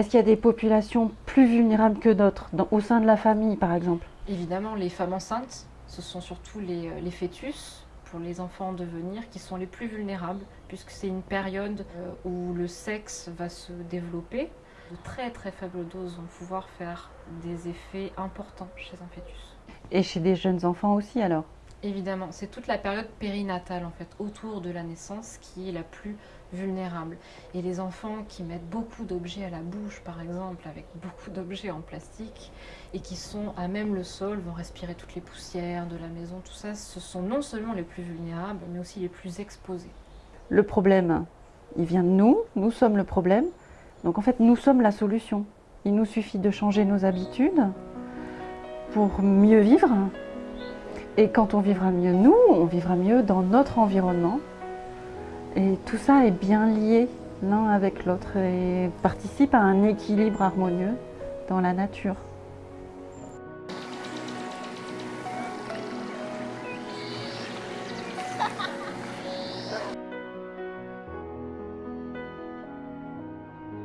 Est-ce qu'il y a des populations plus vulnérables que d'autres, au sein de la famille par exemple? Évidemment, les femmes enceintes, ce sont surtout les, les fœtus, pour les enfants en devenir, qui sont les plus vulnérables, puisque c'est une période euh, où le sexe va se développer. De très très faibles doses vont pouvoir faire des effets importants chez un fœtus. Et chez des jeunes enfants aussi alors? Évidemment, c'est toute la période périnatale en fait, autour de la naissance qui est la plus vulnérable. Et les enfants qui mettent beaucoup d'objets à la bouche, par exemple, avec beaucoup d'objets en plastique, et qui sont à même le sol, vont respirer toutes les poussières de la maison, tout ça, ce sont non seulement les plus vulnérables, mais aussi les plus exposés. Le problème, il vient de nous, nous sommes le problème, donc en fait nous sommes la solution. Il nous suffit de changer nos habitudes pour mieux vivre, et quand on vivra mieux nous, on vivra mieux dans notre environnement. Et tout ça est bien lié l'un avec l'autre et participe à un équilibre harmonieux dans la nature.